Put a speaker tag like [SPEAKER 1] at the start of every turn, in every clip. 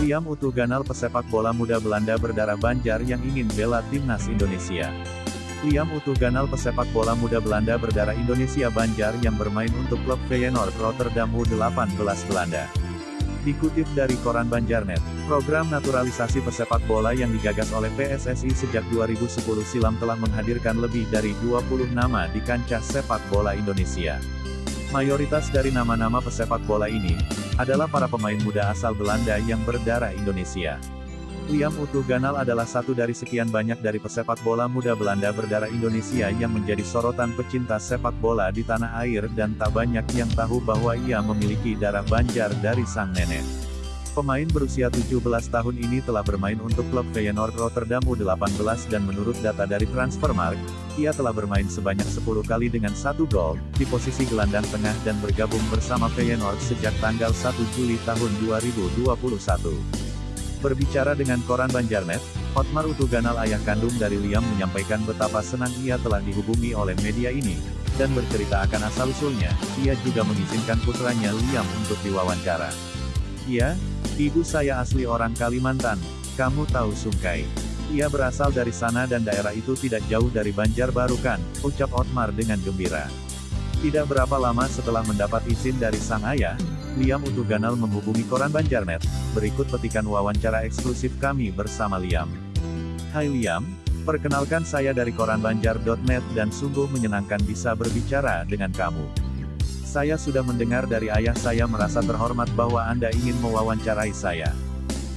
[SPEAKER 1] Liam Utuh Ganal pesepak bola muda Belanda berdarah Banjar yang ingin bela timnas Indonesia. Liam Utuh Ganal pesepak bola muda Belanda berdarah Indonesia Banjar yang bermain untuk klub Feyenoord Rotterdam U18 Belanda. Dikutip dari koran Banjarnet, program naturalisasi pesepak bola yang digagas oleh PSSI sejak 2010 silam telah menghadirkan lebih dari 20 nama di kancah sepak bola Indonesia. Mayoritas dari nama-nama pesepak bola ini, adalah para pemain muda asal Belanda yang berdarah Indonesia. Liam Utuh Ganal adalah satu dari sekian banyak dari pesepak bola muda Belanda berdarah Indonesia yang menjadi sorotan pecinta sepak bola di tanah air dan tak banyak yang tahu bahwa ia memiliki darah Banjar dari sang nenek. Pemain berusia 17 tahun ini telah bermain untuk klub Feyenoord Rotterdam U18 dan menurut data dari Transfermarkt, ia telah bermain sebanyak 10 kali dengan satu gol, di posisi gelandang tengah dan bergabung bersama Feyenoord sejak tanggal 1 Juli tahun 2021. Berbicara dengan koran Banjarnet, Otmar Utuganal ayah kandung dari Liam menyampaikan betapa senang ia telah dihubungi oleh media ini, dan bercerita akan asal-usulnya, ia juga mengizinkan putranya Liam untuk diwawancara. Iya, ibu saya asli orang Kalimantan, kamu tahu Sungkai. Ia berasal dari sana dan daerah itu tidak jauh dari Banjarbaru kan, ucap Otmar dengan gembira. Tidak berapa lama setelah mendapat izin dari sang ayah, Liam Utuganal menghubungi koran Banjarnet, berikut petikan wawancara eksklusif kami bersama Liam. Hai Liam, perkenalkan saya dari koran Banjar.net dan sungguh menyenangkan bisa berbicara dengan kamu. Saya sudah mendengar dari ayah saya merasa terhormat bahwa Anda ingin mewawancarai saya.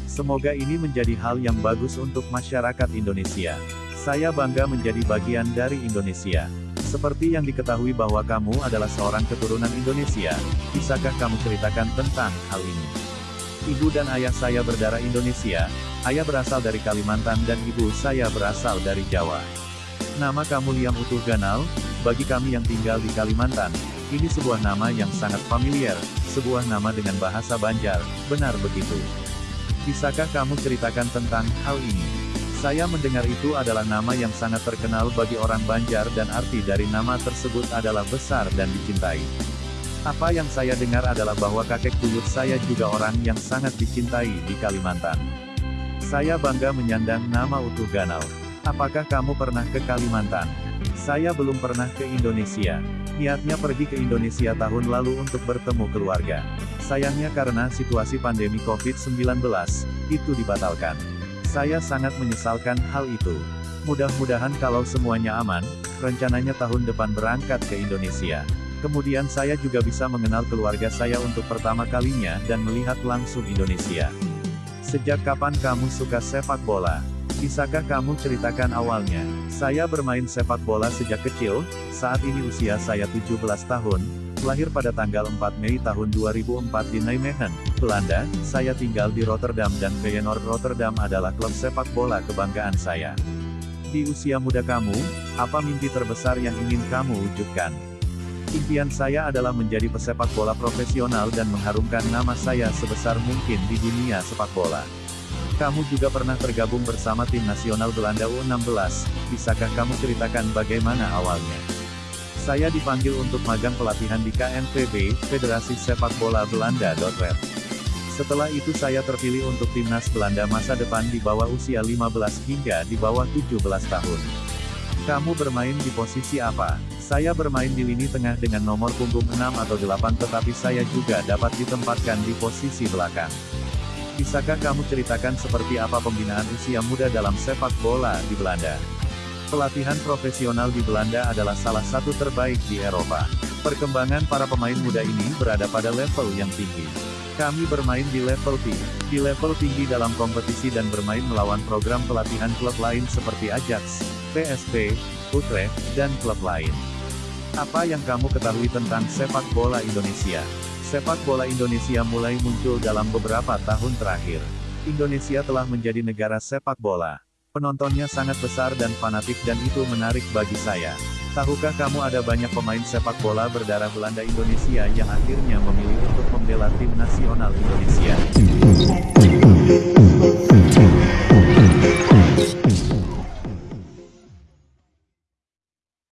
[SPEAKER 1] Semoga ini menjadi hal yang bagus untuk masyarakat Indonesia. Saya bangga menjadi bagian dari Indonesia. Seperti yang diketahui bahwa kamu adalah seorang keturunan Indonesia, bisakah kamu ceritakan tentang hal ini? Ibu dan ayah saya berdarah Indonesia, ayah berasal dari Kalimantan dan ibu saya berasal dari Jawa. Nama kamu Liam Utuh Ganal, bagi kami yang tinggal di Kalimantan, ini sebuah nama yang sangat familiar, sebuah nama dengan bahasa Banjar, benar begitu. Bisakah kamu ceritakan tentang hal ini? Saya mendengar itu adalah nama yang sangat terkenal bagi orang Banjar dan arti dari nama tersebut adalah besar dan dicintai. Apa yang saya dengar adalah bahwa kakek buyut saya juga orang yang sangat dicintai di Kalimantan. Saya bangga menyandang nama utuh Ganal. Apakah kamu pernah ke Kalimantan? Saya belum pernah ke Indonesia. Niatnya pergi ke Indonesia tahun lalu untuk bertemu keluarga. Sayangnya karena situasi pandemi COVID-19, itu dibatalkan. Saya sangat menyesalkan hal itu. Mudah-mudahan kalau semuanya aman, rencananya tahun depan berangkat ke Indonesia. Kemudian saya juga bisa mengenal keluarga saya untuk pertama kalinya dan melihat langsung Indonesia. Sejak kapan kamu suka sepak bola? Bisakah kamu ceritakan awalnya? Saya bermain sepak bola sejak kecil, saat ini usia saya 17 tahun, lahir pada tanggal 4 Mei tahun 2004 di Nijmegen, Belanda, saya tinggal di Rotterdam dan Feyenoord Rotterdam adalah klub sepak bola kebanggaan saya. Di usia muda kamu, apa mimpi terbesar yang ingin kamu wujudkan? Impian saya adalah menjadi pesepak bola profesional dan mengharumkan nama saya sebesar mungkin di dunia sepak bola. Kamu juga pernah tergabung bersama tim nasional Belanda U16, bisakah kamu ceritakan bagaimana awalnya? Saya dipanggil untuk magang pelatihan di KNVB, Federasi Sepak Bola Belanda. Red. Setelah itu saya terpilih untuk timnas Belanda masa depan di bawah usia 15 hingga di bawah 17 tahun. Kamu bermain di posisi apa? Saya bermain di lini tengah dengan nomor punggung 6 atau 8 tetapi saya juga dapat ditempatkan di posisi belakang. Bisakah kamu ceritakan seperti apa pembinaan usia muda dalam sepak bola di Belanda? Pelatihan profesional di Belanda adalah salah satu terbaik di Eropa. Perkembangan para pemain muda ini berada pada level yang tinggi. Kami bermain di level T, di level tinggi dalam kompetisi dan bermain melawan program pelatihan klub lain seperti Ajax, PSV, Utrecht, dan klub lain. Apa yang kamu ketahui tentang sepak bola Indonesia? Sepak bola Indonesia mulai muncul dalam beberapa tahun terakhir. Indonesia telah menjadi negara sepak bola. Penontonnya sangat besar dan fanatik dan itu menarik bagi saya. Tahukah kamu ada banyak pemain sepak bola berdarah Belanda Indonesia yang akhirnya memilih untuk membela tim nasional Indonesia?